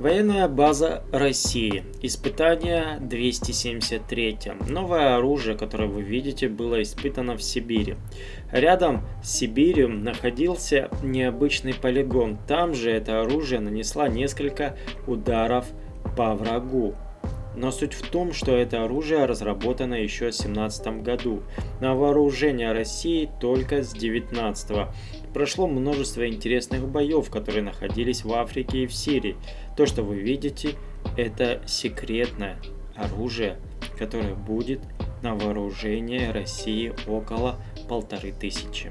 Военная база России. Испытание 273. Новое оружие, которое вы видите, было испытано в Сибири. Рядом с Сибирью находился необычный полигон. Там же это оружие нанесло несколько ударов по врагу. Но суть в том, что это оружие разработано еще в 17 году, на вооружение России только с 19 -го. Прошло множество интересных боев, которые находились в Африке и в Сирии. То, что вы видите, это секретное оружие, которое будет на вооружение России около полторы тысячи.